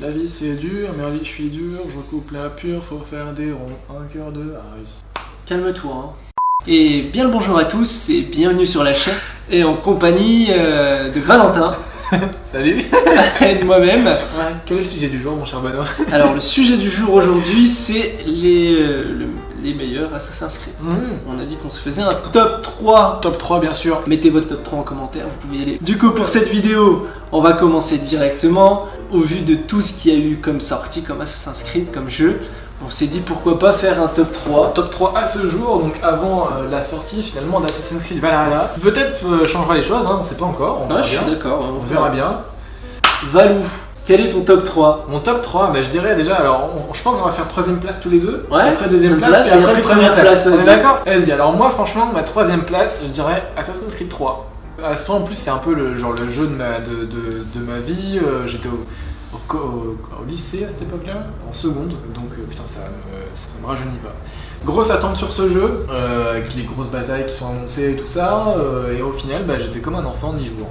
La vie c'est dur, mais la vie je suis dur, je coupe la pure, faut faire des ronds, un cœur de Harris. Calme-toi. Hein. Et bien le bonjour à tous et bienvenue sur la chaîne et en compagnie euh, de Valentin. Salut Et de moi-même. Ouais, quel est le sujet du jour mon cher Benoît? Alors le sujet du jour aujourd'hui c'est les, euh, le- les meilleurs Assassin's Creed. Mmh. On a dit qu'on se faisait un top 3. Top 3 bien sûr. Mettez votre top 3 en commentaire, vous pouvez y aller. Du coup pour cette vidéo, on va commencer directement. Au vu de tout ce qu'il y a eu comme sortie, comme Assassin's Creed, comme jeu, on s'est dit pourquoi pas faire un top 3. Top 3 à ce jour, donc avant euh, la sortie finalement d'Assassin's Creed Valhalla. Peut-être euh, changera les choses, hein, on sait pas encore, on Ouais, verra je suis bien. d'accord. On verra bien. Valou, quel est ton top 3 Mon top 3, bah, je dirais déjà, alors on- je pense qu'on va faire troisième place tous les deux. Ouais, Après deuxième place, place, et et après première place. place, On est d'accord? Vas-y, alors moi franchement, ma troisième place, je dirais Assassin's Creed 3. À ce moment en plus, c'est un peu le, genre, le jeu de ma, de, de- ma vie. Euh, J'étais au, au lycée à cette époque-là, en seconde, donc euh, putain, ça, me- ça, ça me rajeunit pas. Grosse attente sur ce jeu, euh, avec les grosses batailles qui sont annoncées et tout ça, euh, et au final, bah, j'étais comme un enfant en jouant.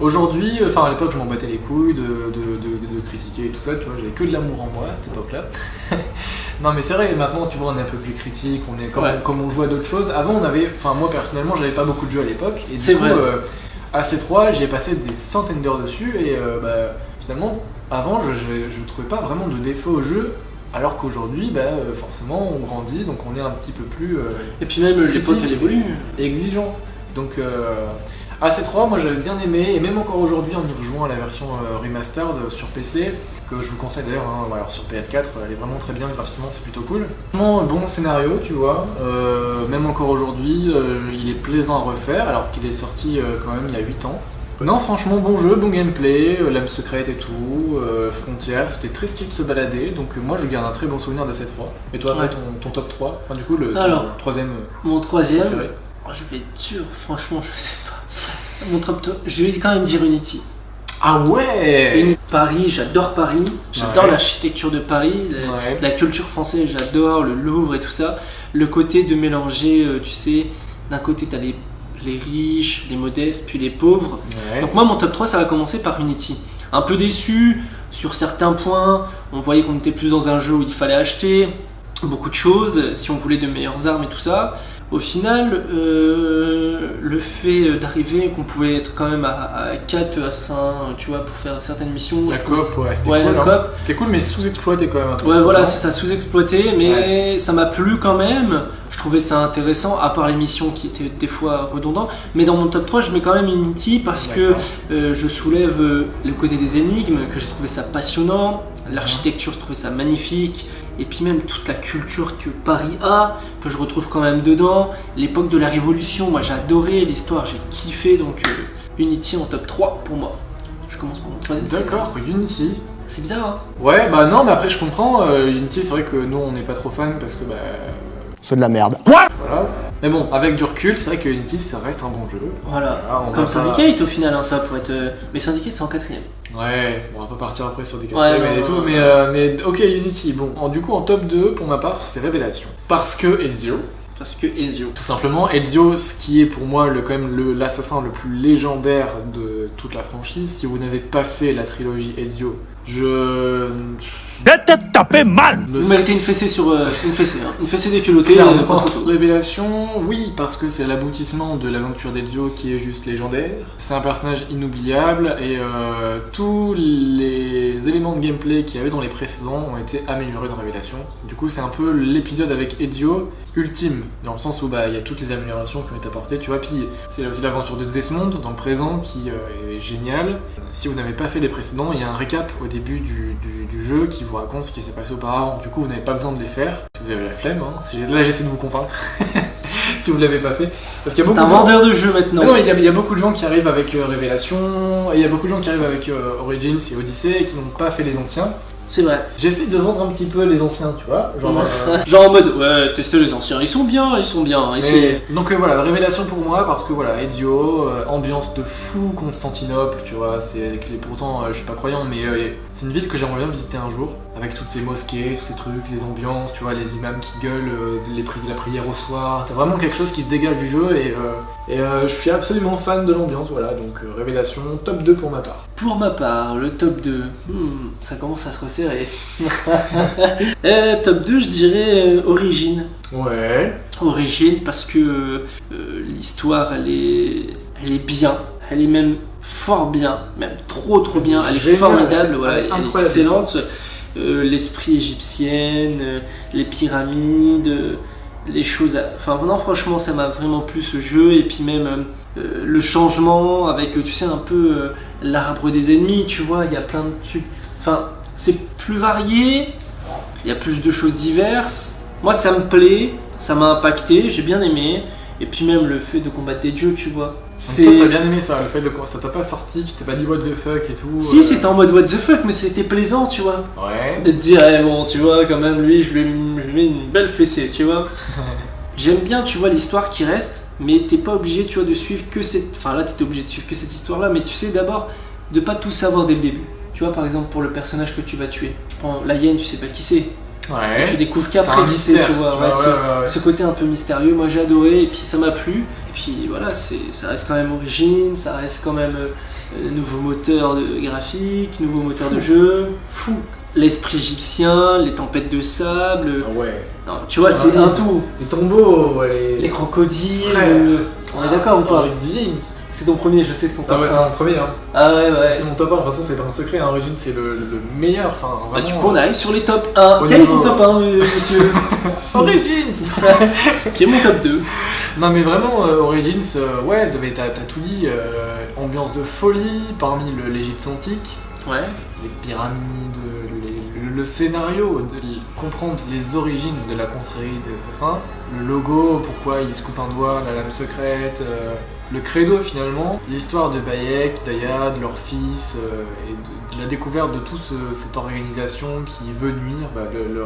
Aujourd'hui, euh, enfin à l'époque, je m'en battais les couilles de, de- de- de critiquer et tout ça, tu vois, j'avais que de l'amour en moi à cette époque-là. non, mais c'est vrai, maintenant, tu vois, on est un peu plus critique, on est comme, Ouais. comme on joue à d'autres choses. Avant, on avait, enfin, moi personnellement, j'avais pas beaucoup de jeux à l'époque, et du coup, vrai. euh, à C3, j'ai passé des centaines d'heures dessus, et euh, bah, finalement, avant, je, je, je trouvais pas vraiment de défaut au jeu. Alors qu'aujourd'hui, bah, euh, forcément, on grandit, donc on est un petit peu plus euh, Et puis même l'époque elle évolue. exigeant. Donc euh, AC3, moi j'avais bien aimé, et même encore aujourd'hui en y rejoignant à la version euh, remastered euh, sur PC, que je vous conseille d'ailleurs, hein, alors sur PS4, elle est vraiment très bien graphiquement, c'est plutôt cool. Un bon scénario, tu vois, euh, même encore aujourd'hui, euh, il est plaisant à refaire, alors qu'il est sorti euh, quand même il y a 8 ans. Non, franchement, bon jeu, bon gameplay, l'âme secrète et tout, euh, frontière, c'était très stylé de se balader, donc euh, moi je garde un très bon souvenir de ces 3. Et toi, après, Ouais. ton, ton top 3 Enfin, du coup, le ton troisième Mon troisième, préféré oh, je vais être dur, franchement, je sais pas. Mon top, top- je vais quand même dire Unity. Ah ouais Unity, Paris, j'adore Paris, j'adore Ouais. l'architecture de Paris, la, Ouais. la culture française, j'adore le Louvre et tout ça. Le côté de mélanger, euh, tu sais, d'un côté t'as les, les riches, les modestes, puis les pauvres. Ouais. Donc moi mon top 3 ça va commencer par Unity. Un peu déçu sur certains points, on voyait qu'on était plus dans un jeu où il fallait acheter beaucoup de choses, si on voulait de meilleures armes et tout ça. Au final, euh, le fait d'arriver qu'on pouvait être quand même à, 4 assassins, tu vois, pour faire certaines missions. La coop, pense- ouais, c'était Ouais, cool. hein. C'était cool, mais sous-exploité quand même. Ouais, voilà, c'est ça, sous-exploité, mais ça m'a plu quand même. Je trouvais ça intéressant, à part les missions qui étaient des fois redondantes. Mais dans mon top 3, je mets quand même Unity parce que euh, je soulève euh, le côté des énigmes, que j'ai trouvé ça passionnant. L'architecture, je trouvais ça magnifique. Et puis même toute la culture que Paris a, que je retrouve quand même dedans. L'époque de la Révolution, moi j'ai adoré l'histoire, j'ai kiffé. Donc euh, Unity en top 3 pour moi. Je commence par mon troisième. D'accord, Unity. C'est bizarre, hein Ouais, bah non, mais après je comprends. euh, Unity, c'est vrai que nous on n'est pas trop fan parce que bah. C'est de la merde. Voilà. Mais bon, avec du recul, c'est vrai que Unity ça reste un bon jeu. Voilà. Comme pas- Syndicate au final, hein, ça pourrait être. euh, Mais Syndicate c'est en quatrième. Ouais, on va pas partir après sur des Ouais, quatrièmes non, et tout, mais, euh, mais ok, Unity. Bon, en- du coup, en top 2, pour ma part, c'est Révélation. Parce que Ezio, Parce que Ezio. tout simplement, Ezio, ce qui est pour moi le, quand même le- l'assassin le plus légendaire de toute la franchise. Si vous n'avez pas fait la trilogie Ezio, je. Je te taper mal Vous méritez une fessée sur. euh, une fessée, hein. Une fessée déculottée, Clairement. euh, pas photo. Révélation, oui, parce que c'est l'aboutissement de l'aventure d'Ezio qui est juste légendaire. C'est un personnage inoubliable et euh, tous les éléments de gameplay qu'il y avait dans les précédents ont été améliorés dans Révélation. Du coup, c'est un peu l'épisode avec Ezio ultime, dans le sens où bah, il y a toutes les améliorations qui ont été apportées, tu vois. Puis c'est aussi l'aventure de Desmond dans le présent qui euh, est génial. Si vous n'avez pas fait les précédents, il y a un récap au début du, du- du jeu qui vous raconte ce qui s'est passé auparavant. Du coup, vous n'avez pas besoin de les faire. Si vous avez la flemme, hein. Là j'essaie de vous convaincre. si vous ne l'avez pas fait. Parce qu'il y a C'est beaucoup un de gens- vendeur de jeu maintenant. non, mais il y, a- il y a beaucoup de gens qui arrivent avec euh, Révélation, et il y a beaucoup de gens qui arrivent avec euh, Origins et Odyssey et qui n'ont pas fait les anciens. C'est vrai. J'essaie de vendre un petit peu les anciens, tu vois. Genre, euh, Genre en mode, ouais, testez les anciens, ils sont bien, ils sont bien. essayez. Mais- donc euh, voilà, révélation pour moi parce que voilà, Ezio, euh, ambiance de fou Constantinople, tu vois, c'est pourtant je suis pas croyant mais c'est une ville que j'aimerais bien visiter un jour avec toutes ces mosquées, tous ces trucs, les ambiances, tu vois, les imams qui gueulent, les pri- la prière au soir, t'as vraiment quelque chose qui se dégage du jeu et, euh, et euh, je suis absolument fan de l'ambiance, voilà, donc euh, révélation top 2 pour ma part. Pour ma part, le top 2, hmm, ça commence à se resserrer. Euh, top 2, je dirais Origine. Ouais. Origine parce que l'histoire, elle est, elle est bien. Elle est même fort bien, même trop trop bien. Elle est Génial, formidable, elle- voilà, elle est elle est incroyable, excellente. L'esprit égyptien, les pyramides, les choses. à- Enfin, non, franchement, ça m'a vraiment plu ce jeu. Et puis même euh, euh, le changement avec, euh, tu sais, un peu euh, l'arbre des ennemis, tu vois, il y a plein de. Enfin, c'est plus varié, il y a plus de choses diverses. Moi, ça me plaît, ça m'a impacté, j'ai bien aimé. Et puis même le fait de combattre des dieux, tu vois. Donc toi t'as bien aimé ça, le fait de ça t'a pas sorti, tu t'es pas dit what the fuck et tout. Si, euh, c'était en mode what the fuck, mais c'était plaisant, tu vois. Ouais. De te dire, eh, bon, tu vois, quand même, lui, je lui, je lui mets une belle fessée, tu vois. J'aime bien, tu vois, l'histoire qui reste, mais t'es pas obligé, tu vois, de suivre que cette. Enfin, là, t'étais obligé de suivre que cette histoire-là, mais tu sais d'abord de pas tout savoir dès le début. Tu vois, par exemple, pour le personnage que tu vas tuer. Je prends la hyène, tu sais pas qui c'est. Tu Ouais. découvres T'as qu'après qui c'est, tu vois. tu ouais, vois, ce, ouais, côté un peu mystérieux, moi j'ai adoré, et puis ça m'a plu. Et puis voilà, ça reste quand même origine, ça reste quand même euh, nouveau moteur de graphique, nouveau moteur de jeu. Fou. L'esprit égyptien, les tempêtes de sable. Ah ouais. Non, tu vois, c'est un tout. Les tombeaux, ouais, Les crocodiles. Euh, On est d'accord ou pas? Origins. C'est ton premier, je sais, c'est ton Ah top ouais, c'est 1. mon premier, hein. Ah ouais, ouais. C'est mon top 1, de toute façon, c'est pas un secret, hein. Origins, c'est le, le meilleur, enfin, Bah, du coup, on arrive sur les top 1. Au Quel est ton top 1, monsieur? Origins Qui est mon top 2 Non, mais vraiment, euh, Origins, euh, ouais, mais t'as tout dit. euh, ambiance de folie parmi l'Égypte antique, Ouais. les pyramides, les- le, scénario, de comprendre les origines de la confrérie des assassins, le logo, pourquoi ils se coupent un doigt, la lame secrète, euh, le credo finalement, l'histoire de Bayek, d'Ayad, leur fils, euh, et de, de la découverte de toute cette organisation qui veut nuire bah,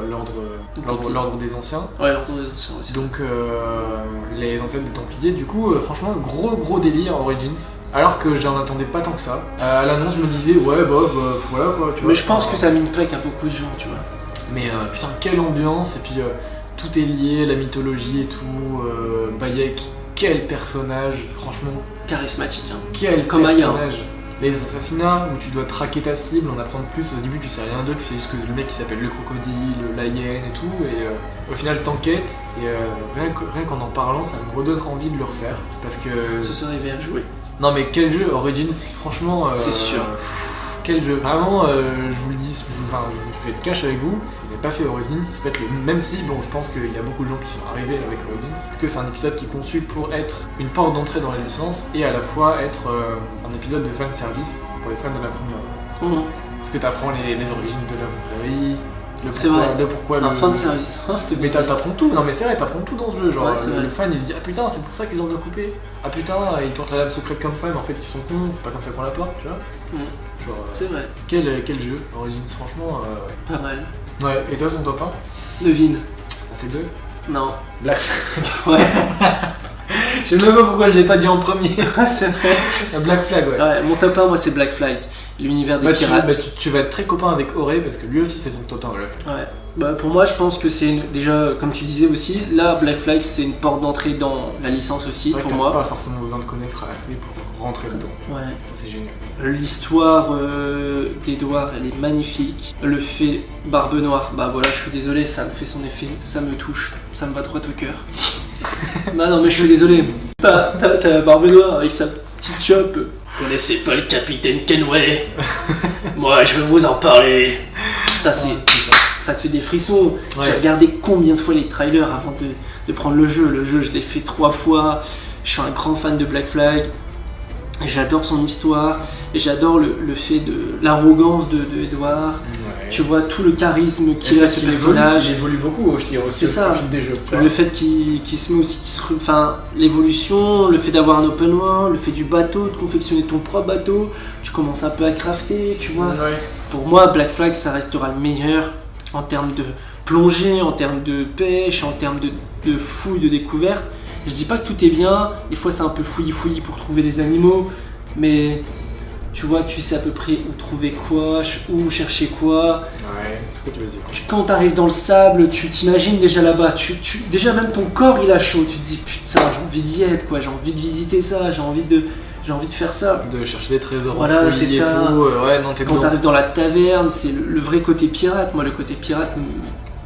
l'ordre des anciens. Ouais, l'ordre des anciens aussi. Donc euh, les ancêtres des Templiers, du coup, euh, franchement, gros gros délire Origins. Alors que j'en attendais pas tant que ça. À l'annonce, je me disais, ouais, euh, voilà quoi. Tu vois, Mais je pense que ça une claque à beaucoup de gens, tu vois. Mais putain, quelle ambiance, et puis tout est lié, la mythologie et tout. Bayek, quel personnage, franchement, Charismatique, hein. quel Comme Aya. personnage. Les assassinats où tu dois traquer ta cible, en apprendre plus. Au début, tu sais rien d'eux, tu sais juste que le mec qui s'appelle le crocodile, la hyène et tout. Et euh, au final, t'enquêtes. Et euh, rien qu'en en parlant, ça me redonne envie de le refaire. Parce que. Ce serait bien joué. Non, mais quel jeu Origins, franchement. euh, C'est sûr. Quel jeu Vraiment, euh, je vous le dis, je enfin, je vais être cash avec vous. Je n'ai pas fait Origins, faites-le. Même si, bon, je pense qu'il y a beaucoup de gens qui sont arrivés avec Origins. Parce que c'est un épisode qui est conçu pour être une porte d'entrée dans la licence et à la fois être euh, un épisode de fan service pour les fans de la première. Mhm. Parce que t'apprends les, les origines de la le C'est vrai. le pourquoi Un le- fin de service. Ah, mais t'apprends tout, non mais c'est vrai, t'apprends tout dans ce jeu. Genre, Ouais, le, fan il se dit Ah putain, c'est pour ça qu'ils ont bien coupé. Ah putain, ils portent la lame secrète comme ça, mais en fait ils sont cons, c'est pas comme ça qu'on la porte, tu vois. Mm. Euh, C'est vrai. quel, quel jeu, Origins, franchement. euh, Pas mal. ouais. et toi, ton top 1 Devine. C'est deux? Non. Black Ouais. Je sais même pas pourquoi je l'ai pas dit en premier. Ah, c'est vrai. Black Flag, ouais. Ouais, mon top 1, moi, c'est Black Flag. L'univers des Bah, tu, pirates. bah, tu- tu vas être très copain avec Auré parce que lui aussi c'est son top 1 Black Flag. Ouais. Bah, pour moi, je pense que c'est une- déjà, comme tu disais aussi, là, Black Flag, c'est une porte d'entrée dans la licence aussi, vrai que pour t'as moi. pas forcément besoin de connaître assez pour rentrer dedans. Ouais. Ça c'est génial. L'histoire euh, d'Edouard, elle est magnifique. Le fait Barbe Noire, bah voilà, je suis désolé, ça me fait son effet, ça me touche, ça me va droit au cœur. Non, non, mais je suis désolé. T'as t'as Barbe Noire avec sa petite chope. Vous connaissez pas le capitaine Kenway? Moi, je vais vous en parler. Putain, c'est- ça te fait des frissons. Ouais. J'ai regardé combien de fois les trailers avant de, de prendre le jeu. Le jeu, je l'ai fait trois fois. Je suis un grand fan de Black Flag. J'adore son histoire. Et j'adore le, le fait de l'arrogance de. Ouais. Tu vois tout le charisme qu'il a ce évolue, personnage. Il évolue beaucoup au fil, au C'est ça. au fil des jeux. Le fait qu'il se met aussi, se enfin l'évolution, le fait d'avoir un open world, le fait du bateau, de confectionner ton propre bateau, tu commences un peu à crafter, tu vois. Ouais. pour moi, Black Flag, ça restera le meilleur en termes de plongée, en termes de pêche, en termes de, de fouille, de découverte. Je dis pas que tout est bien, des fois c'est un peu fouillis-fouillis pour trouver des animaux, mais tu vois, tu sais à peu près où trouver quoi, où chercher quoi. Ouais, c'est ce que tu veux dire. Tu- Quand tu arrives dans le sable, tu t'imagines déjà là-bas, tu, tu- déjà même ton corps il a chaud, tu te dis putain j'ai envie d'y être quoi, j'ai envie de visiter ça, j'ai envie de, j'ai envie de faire ça. De chercher des trésors Voilà, c'est ça. tout. euh, Ouais, non, t'es Quand tu dedans. arrives dans la taverne, c'est le, le vrai côté pirate. Moi, le côté pirate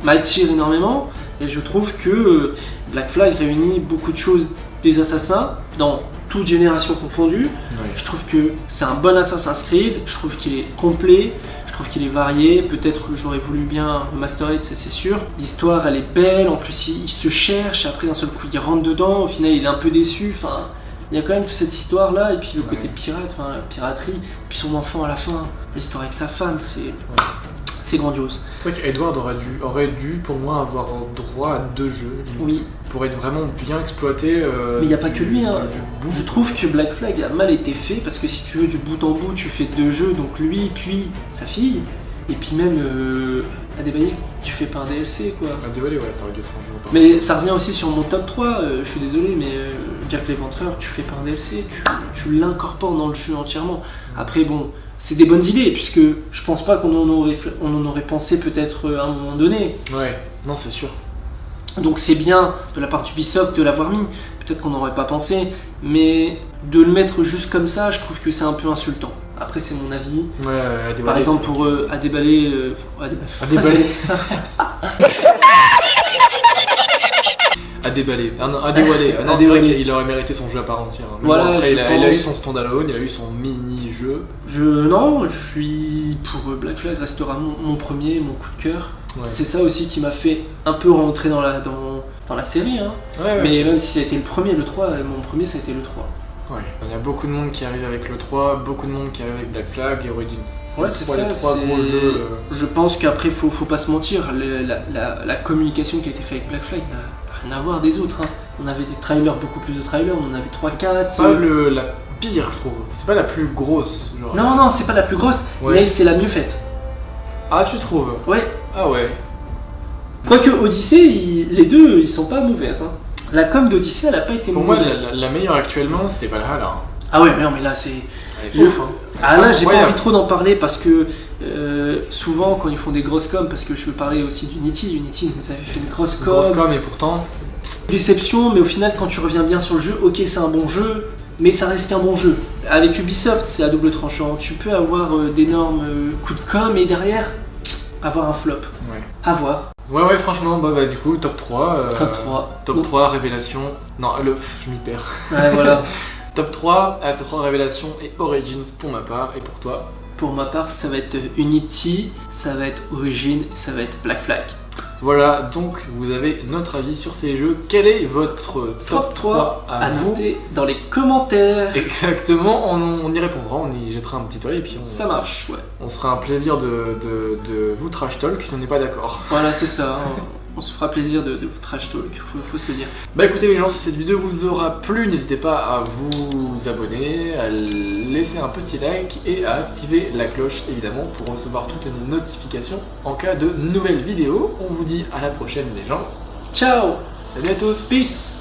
m'attire énormément. Et je trouve que euh, Black Flag réunit beaucoup de choses des assassins dans toute génération confondue. Je trouve que c'est un bon Assassin's Creed. Je trouve qu'il est complet. Je trouve qu'il est varié. Peut-être que j'aurais voulu bien remasterer, ça, c'est sûr. L'histoire, elle est belle. En plus, il, il se cherche. Après, d'un seul coup, il rentre dedans. Au final, il est un peu déçu. Enfin, il y a quand même toute cette histoire-là. Et puis le côté pirate, enfin, la piraterie. Puis son enfant à la fin. L'histoire avec sa femme, c'est. C'est grandiose. C'est vrai qu'Edward aurait dû, aurait dû, pour moi, avoir droit à deux jeux. Oui. Pour être vraiment bien exploité. euh, Mais il n'y a pas que lui. Hein. Je trouve que Black Flag a mal été fait parce que si tu veux du bout en bout, tu fais deux jeux, donc lui, puis sa fille, et puis même euh, Adebayo, tu fais pas un DLC quoi. Désolé, ouais, ça aurait dû être un jeu à. Mais ça revient aussi sur mon top 3, euh, je suis désolé, mais euh, Jack l'Éventreur, tu fais pas un DLC, tu, tu l'incorpores dans le jeu entièrement. Après, bon, c'est des bonnes idées, puisque je pense pas qu'on en aurait, on en aurait pensé peut-être euh, à un moment donné. Ouais, non, c'est sûr. Donc c'est bien de la part d'Ubisoft de l'avoir mis, peut-être qu'on n'aurait pas pensé, mais de le mettre juste comme ça, je trouve que c'est un peu insultant. Après, c'est mon avis. Ouais, ouais, à Par déballer, exemple, c'est pour euh, à déballer. euh, à déballer. À déballer. À déballer. Non, à dévoiler. Ah non, c'est vrai dévoiler. qu'il aurait mérité son jeu à part entière. Mais Voilà, bon, après, il a, il a eu son standalone, il a eu son mini-jeu. Je non, je suis pour euh, Black Flag restera mon, mon premier, mon coup de cœur. Ouais. C'est ça aussi qui m'a fait un peu rentrer dans la dans, dans la série. Hein. Ouais, ouais. Mais même si ça a été le premier, le 3, euh, mon premier ça a été le 3. Ouais. Il y a beaucoup de monde qui arrive avec le 3, beaucoup de monde qui arrive avec Black Flag et Origins. Ouais, c'est trois- ça. Les trois gros jeux. euh, Je pense qu'après, faut, faut pas se mentir, le- la, la- la communication qui a été faite avec Black Flag rien à voir des autres. hein. On avait des trailers, beaucoup plus de trailers, on en avait 3-4. C'est pas le, la pire, je trouve. C'est pas la plus grosse. Genre. Non, non, c'est pas la plus grosse, Ouais. mais c'est la mieux faite. Ah, tu trouves? Ouais. Ah ouais. Quoique Odyssey, les deux, ils sont pas mauvaises. hein. La com d'Odyssey, elle a pas été Pour moi, mauvaise. la, la- la meilleure actuellement, c'était Valhalla. hein. Ah ouais, mais non, mais là, c'est. Hein. Ah là, j'ai pas envie trop d'en parler parce que euh, souvent, quand ils font des grosses coms, parce que je veux parler aussi d'Unity, Unity nous avait fait une grosse com. Grosse com, et pourtant, Déception, mais au final, quand tu reviens bien sur le jeu, ok, c'est un bon jeu, mais ça reste qu'un bon jeu. Avec Ubisoft, c'est à double tranchant. Tu peux avoir euh, d'énormes euh, coups de com et derrière avoir un flop. ouais. À voir. Ouais, ouais, franchement, bah, bah, du coup, top 3. euh, Top 3. Top 3, révélation. Non, le, je m'y perds. Ouais, voilà. Top 3, AC3 révélation et Origins pour ma part, et pour toi. Pour ma part, ça va être Unity, ça va être Origin, ça va être Black Flag. Voilà, donc vous avez notre avis sur ces jeux. Quel est votre top, 3 à, à vous noter dans les commentaires. Exactement, on, on y répondra, on y jettera un petit œil et puis on, Ça marche, ouais. on se fera un plaisir de, de, de vous trash talk si on n'est pas d'accord. Voilà, c'est ça. On se fera plaisir de, de vous trash talk, faut, faut se le dire. Bah écoutez les gens, si cette vidéo vous aura plu, n'hésitez pas à vous abonner, à laisser un petit like et à activer la cloche évidemment pour recevoir toutes les notifications en cas de nouvelles vidéos. On vous dit à la prochaine les gens. Ciao Salut à tous Peace